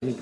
Перечный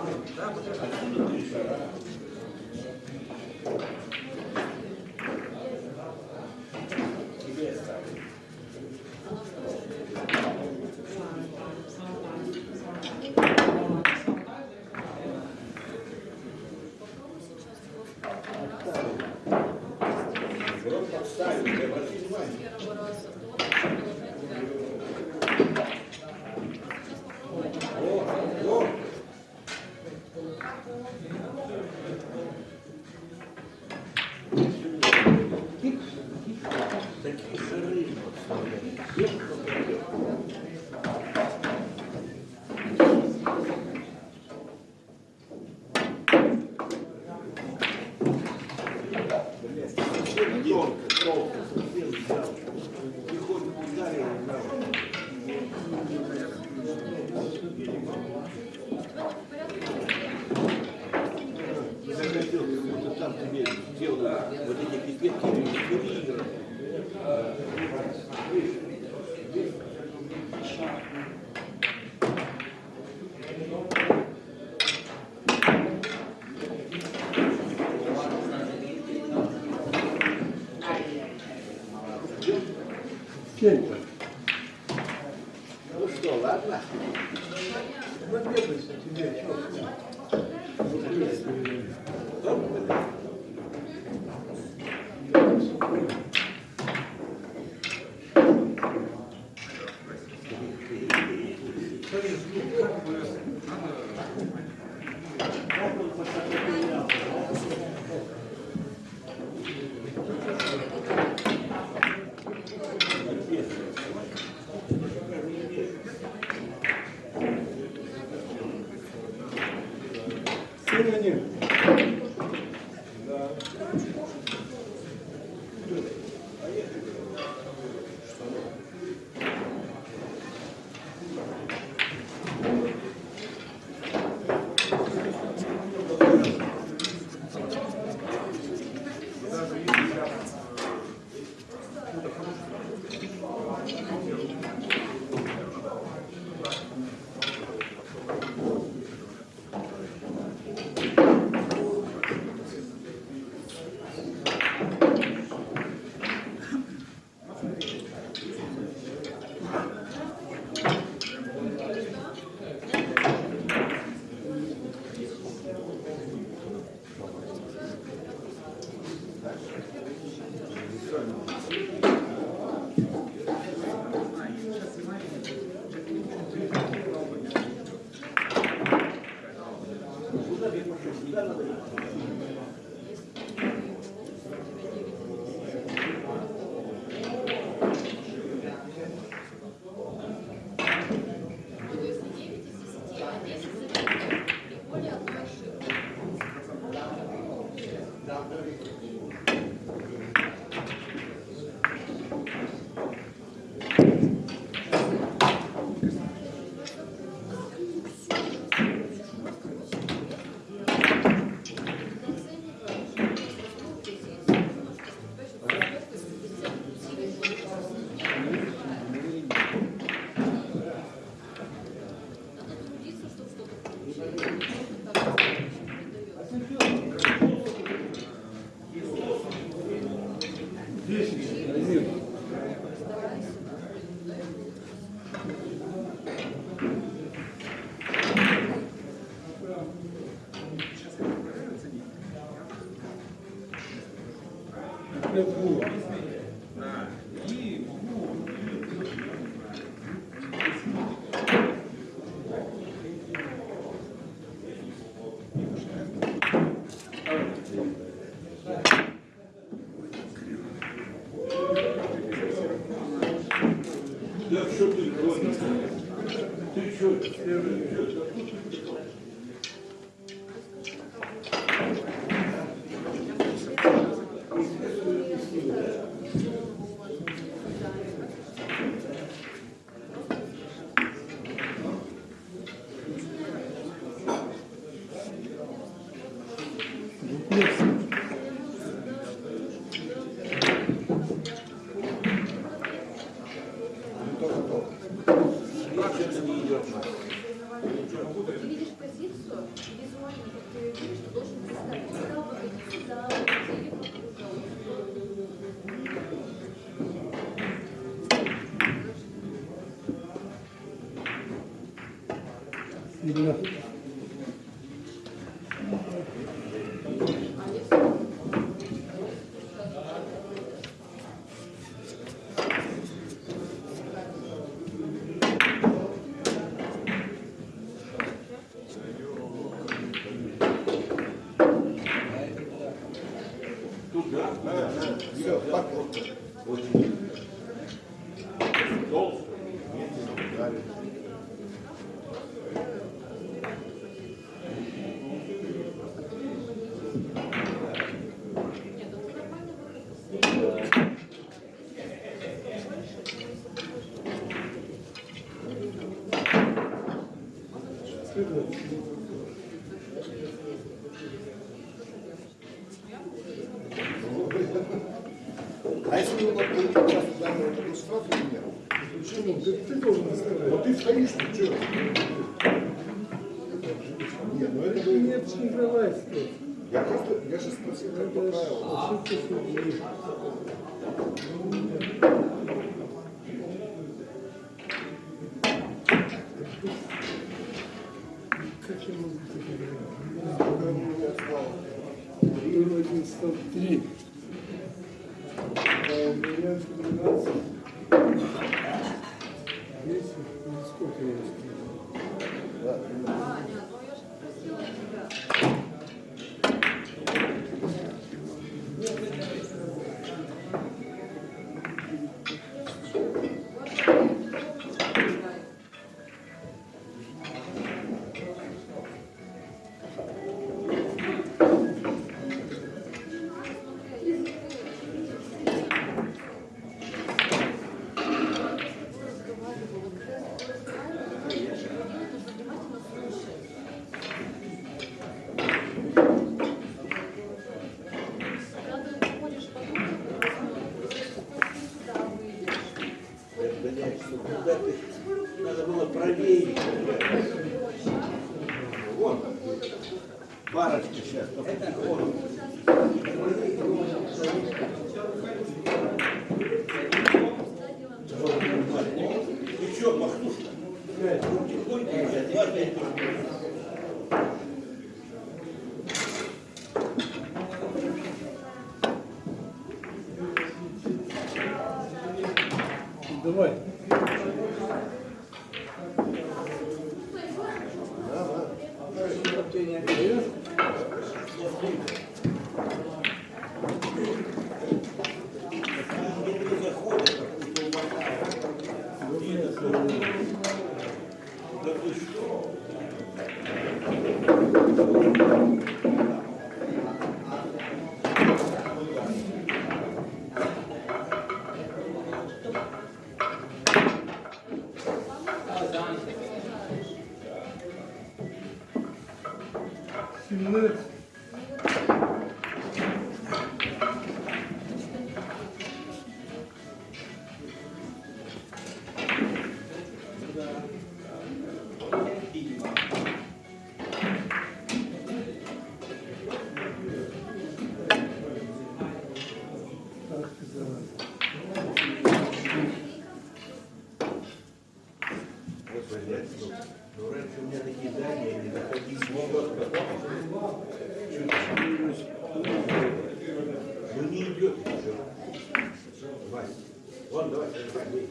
Добре. Отсюда три шага. Сына нет. 言いたいな。Да работает. Ты видишь позицию, визуально, как ты видишь, что должен представить. Куда выходить за или А если вы вот сейчас туда вот такой штраф или нет? Почему? Ты, ты должен сказать. Ну ты стоишь, ну что? Нет, ну это вы... Не обшифровать что. Я просто, я же спросил, как по правилам. 103 Если что у меня такие дания, не доходить могут. Ну не идет уже. Вася. Вон, давай, давай.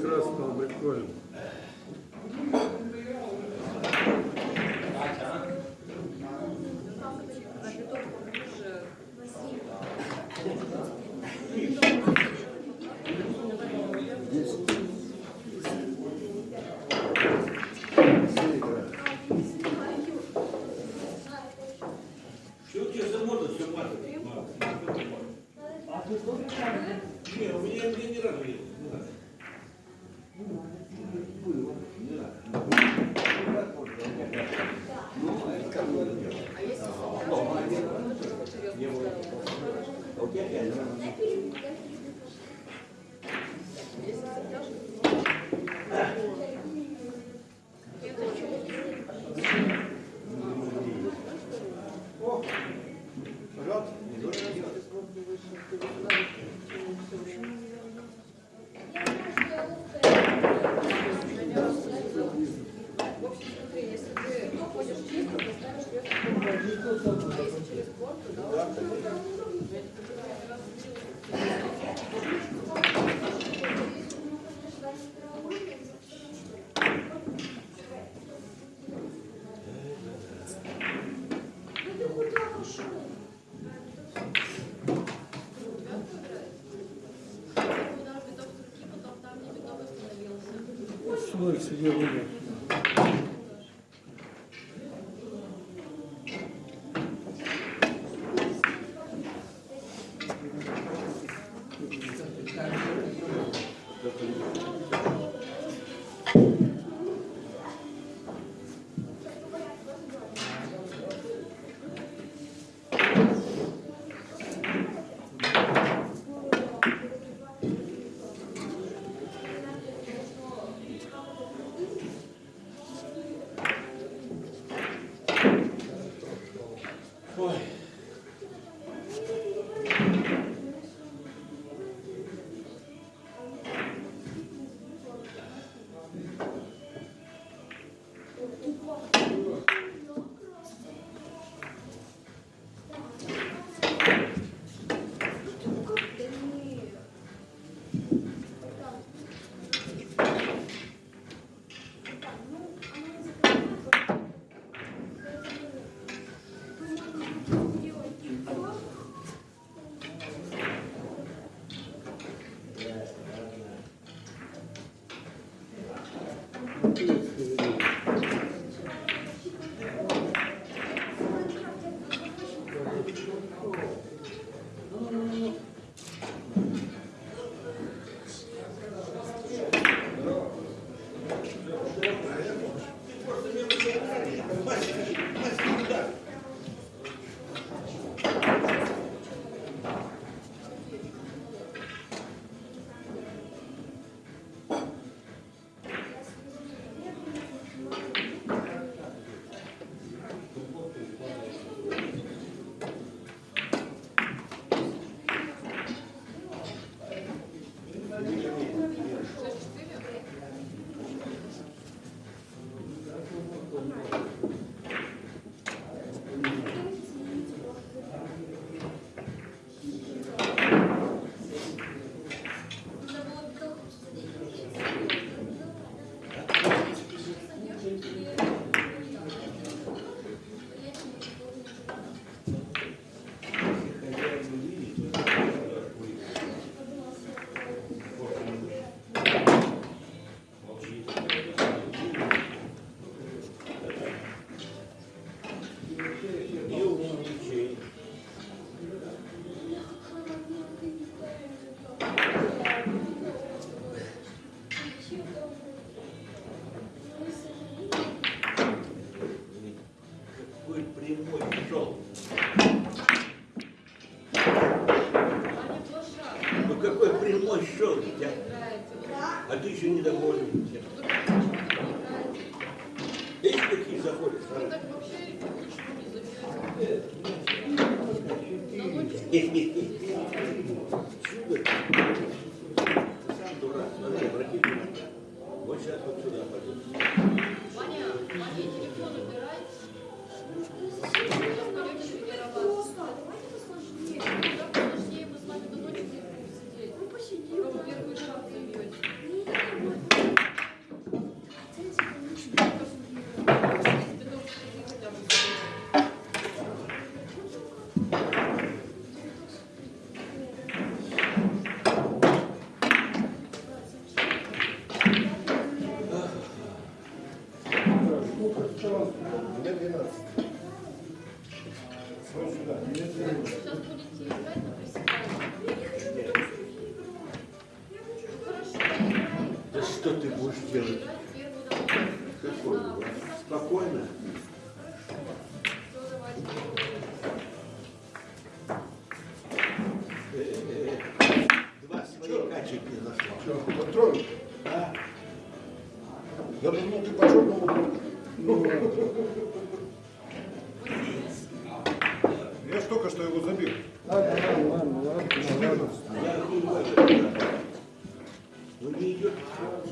Красного прикольно. Какой не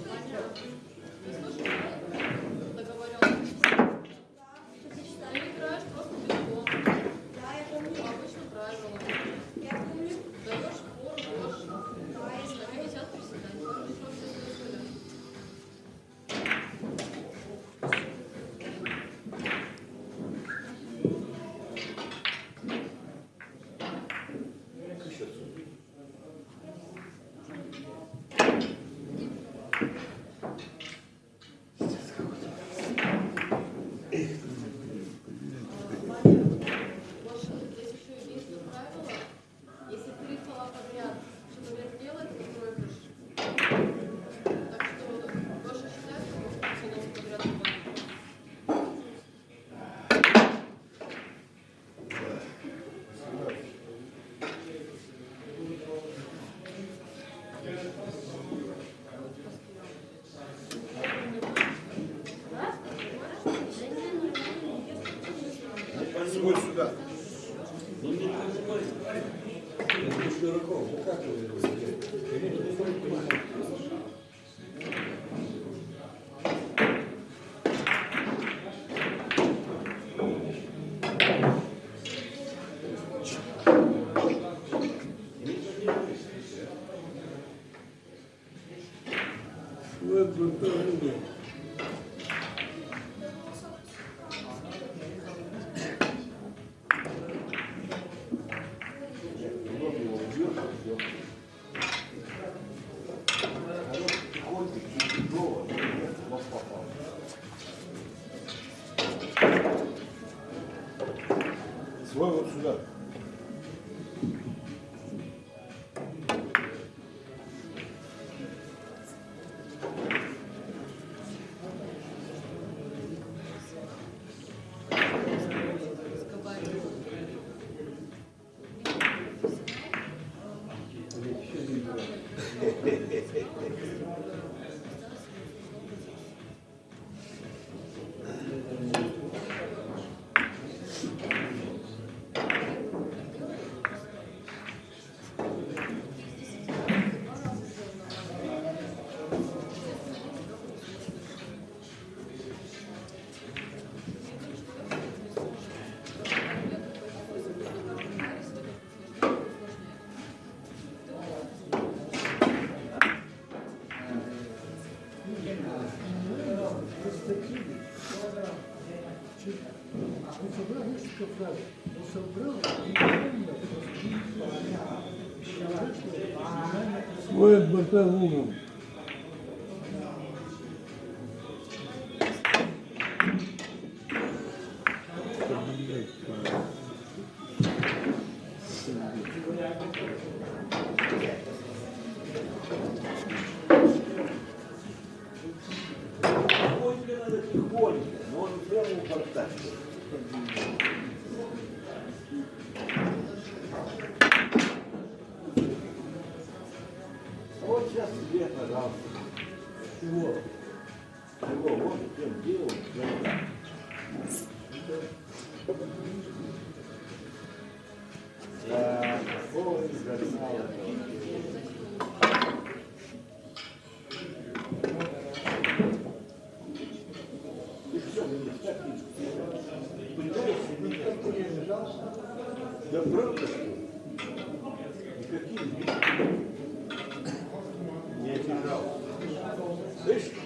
другой сюда. Ну, не понимаю. Ну как вы да, this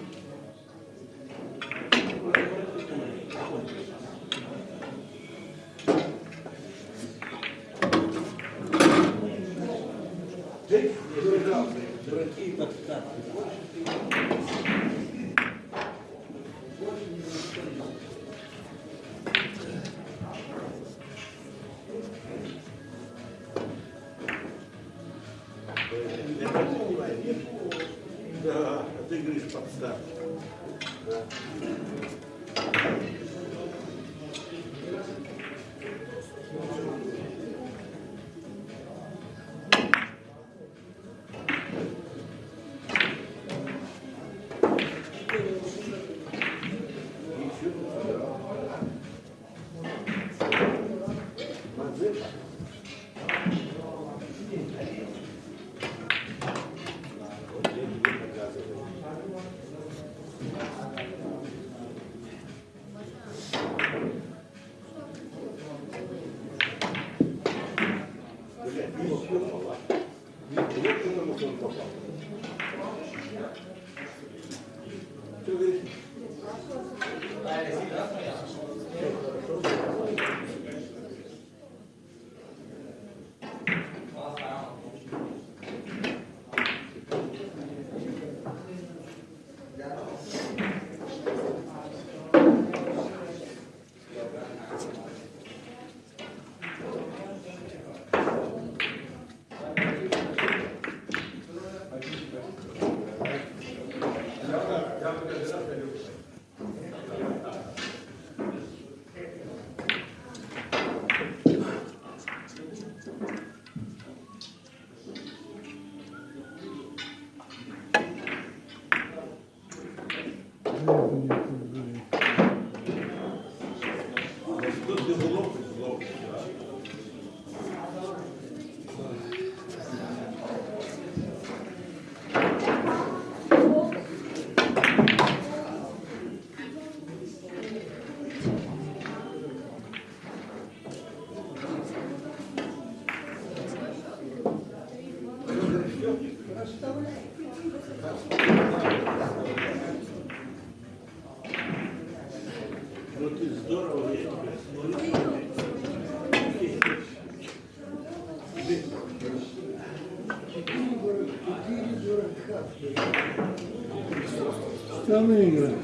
Штаны играть.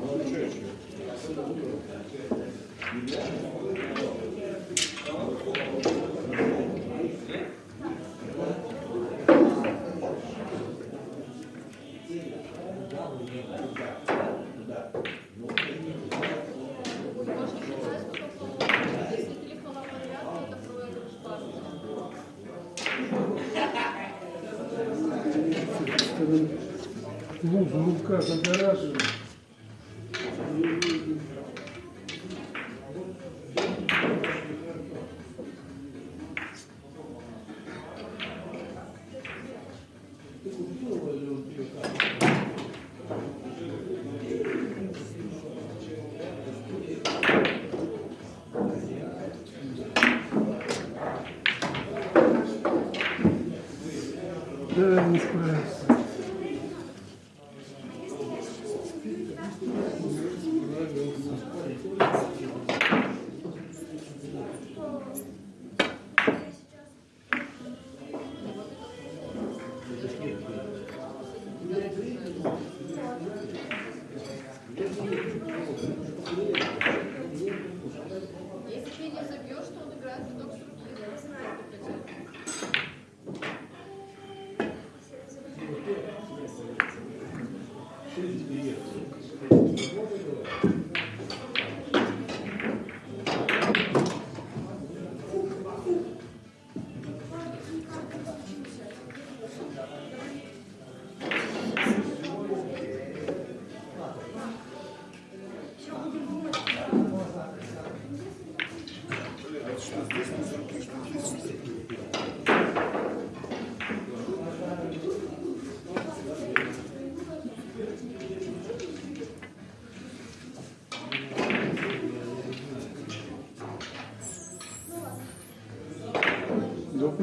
Можно сейчас Муж в руках огораживает. Gracias, doctor.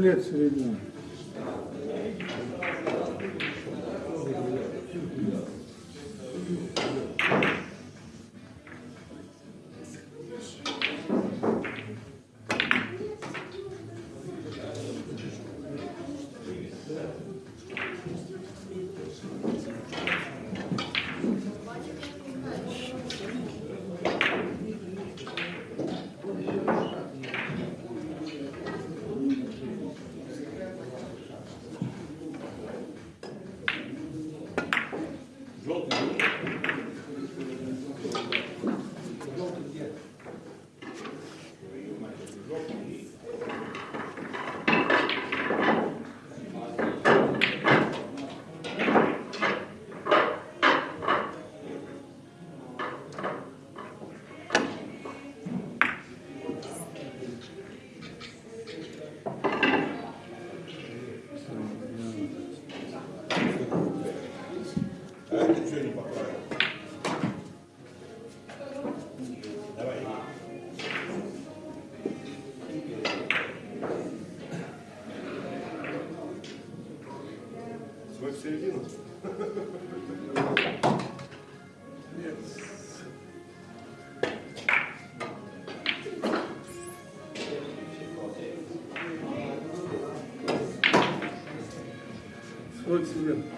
Дуплет средний. А это что не поправил? Давай. Свой в середину? Нет. Свой.